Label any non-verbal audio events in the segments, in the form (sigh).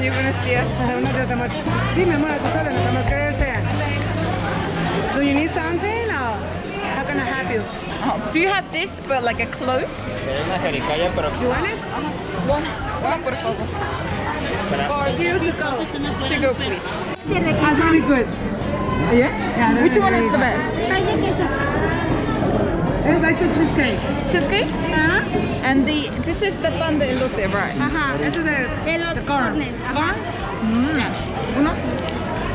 Good buenos días. Uno de tamal- Dime, amor, tú sabes, lo tamal que desea. Do you need something or how can I help you? Oh, do you have this but like a close? Es una jericaya, pero You want it? One, one por favor. For you to go. To go, please. That's really good. Yeah? Yeah, Which one is the best? It's like a cheesecake. Cheesecake? Ajá. And the this is the pan de elote, right? Uh-huh. Ajá. This is the, De los the corn. corners, ajá. Corn? Uh-huh. Mm. Uno?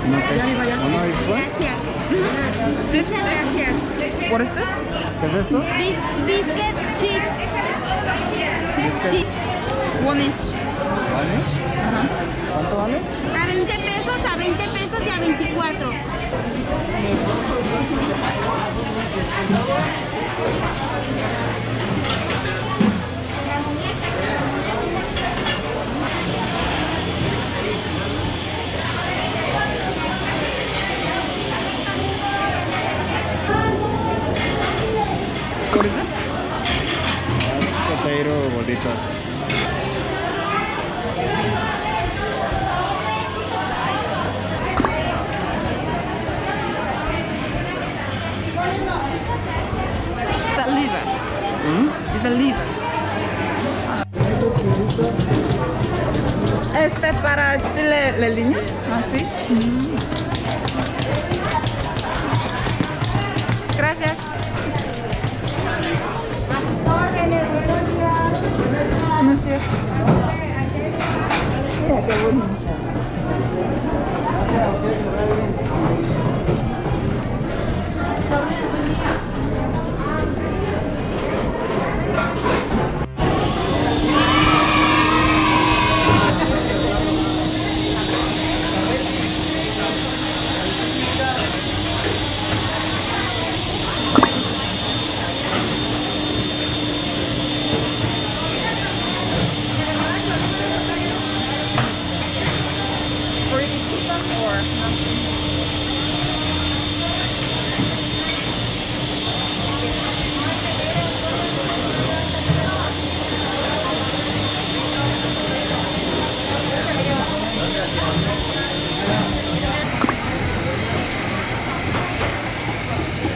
¿Uno es Gracias. (laughs) This, Muchas this, gracias. what is this? ¿Qué es esto? Bis biscuit cheese. Cheese. One inch. One inch. ¿Vale? ¿Cuánto vale? A 20 pesos, a 20 pesos y a 24. What is it? Potato bolita. Este para decirle la línea, así. Ah, mm. Gracias. No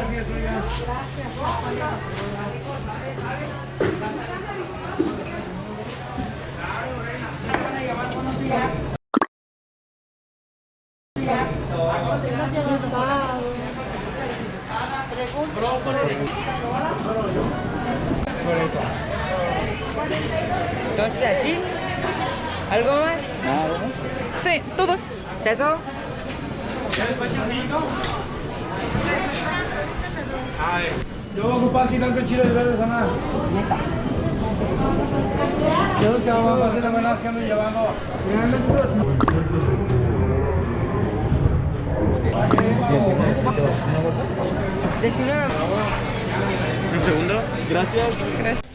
gracias, oiga. Gracias, por. Entonces, así. ¿Algo más? Sí, todos. ¿Cierto? ¿Ya yo voy a ocupar aquí tanto chile de verde sana. Yo que vamos a hacer la buena que ando llevando. Diecinueve. Un segundo. Gracias.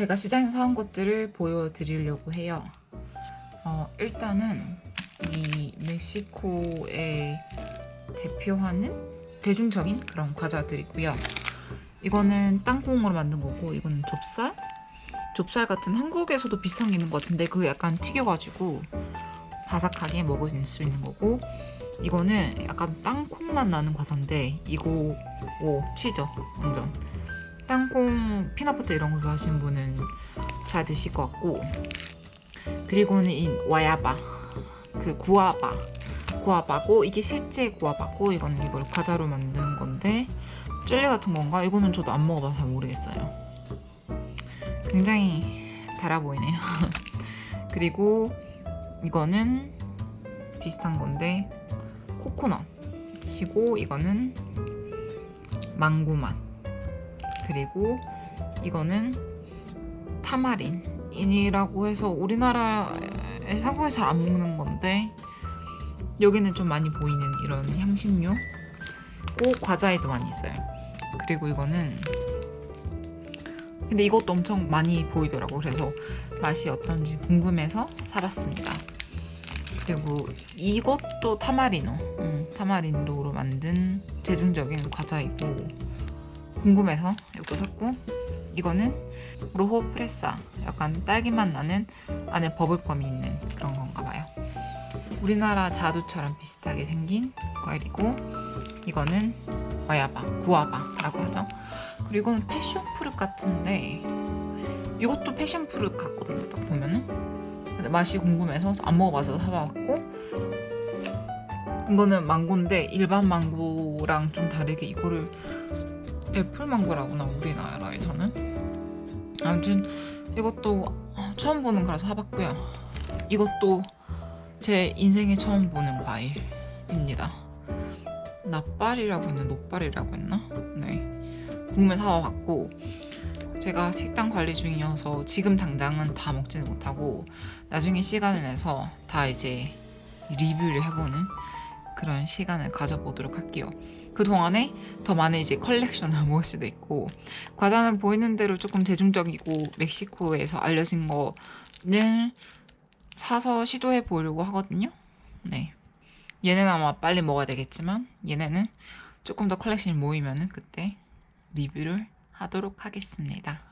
제가 시장에서 사온 것들을 보여드리려고 해요. 어, 일단은 이 멕시코에 대표하는 대중적인 그런 과자들이고요. 이거는 땅콩으로 만든 거고 이거는 좁쌀? 좁쌀 같은 한국에서도 비슷한 게 있는 것 같은데 그거 약간 튀겨가지고 바삭하게 먹을 수 있는 거고 이거는 약간 땅콩 맛 나는 과자인데 이거 오 튀죠 완전 땅콩 피넛버터 이런 거 좋아하시는 분은 잘 드실 것 같고. 그리고는 이 와야바 그 구아바 구아바고 이게 실제 구아바고 이거는 이걸 과자로 만든 건데 젤리 같은 건가? 이거는 저도 안 먹어봐서 잘 모르겠어요. 굉장히 달아 보이네요. (laughs) 그리고 이거는 비슷한 건데 코코넛이고 이거는 망고 맛 그리고 이거는 타마린이라고 해서 우리나라에 한국에서 잘안 먹는 건데 여기는 좀 많이 보이는 이런 향신료? 고 과자에도 많이 있어요. 그리고 이거는 근데 이것도 엄청 많이 보이더라고. 그래서 맛이 어떤지 궁금해서 사봤습니다. 그리고 이것도 타마리노. 음, 타마린도로 만든 대중적인 과자이고 궁금해서 이것도 샀고 이거는 로호 프레사 약간 딸기맛 나는 안에 버블껌이 있는 그런 건가 봐요. 우리나라 자두처럼 비슷하게 생긴 과일이고 이거는 와야바, 구아바라고 하죠. 그리고 이거는 패션프루트 같은데 이것도 패션프루트 같거든요 딱 보면은. 근데 맛이 궁금해서 안 먹어봐서 사봤고 이거는 망고인데 일반 망고랑 좀 다르게 이거를 애플망고라구나 우리나라에서는? 아무튼 이것도 처음 보는 거라서 사봤고요. 이것도 제 인생에 처음 보는 과일입니다. 납발이라고 했나? 노발이라고 했나? 네. 국물 사와봤고 제가 식단 관리 중이어서 지금 당장은 다 먹지는 못하고 나중에 시간을 내서 다 이제 리뷰를 해보는 그런 시간을 가져보도록 할게요 그 동안에 더 많은 이제 컬렉션을 (laughs) 모을 수도 있고 과자는 보이는 대로 조금 대중적이고 멕시코에서 알려진 거는 사서 시도해 보려고 하거든요. 네. 얘네는 아마 빨리 먹어야 되겠지만 얘네는 조금 더 컬렉션이 모이면은 그때 리뷰를 하도록 하겠습니다.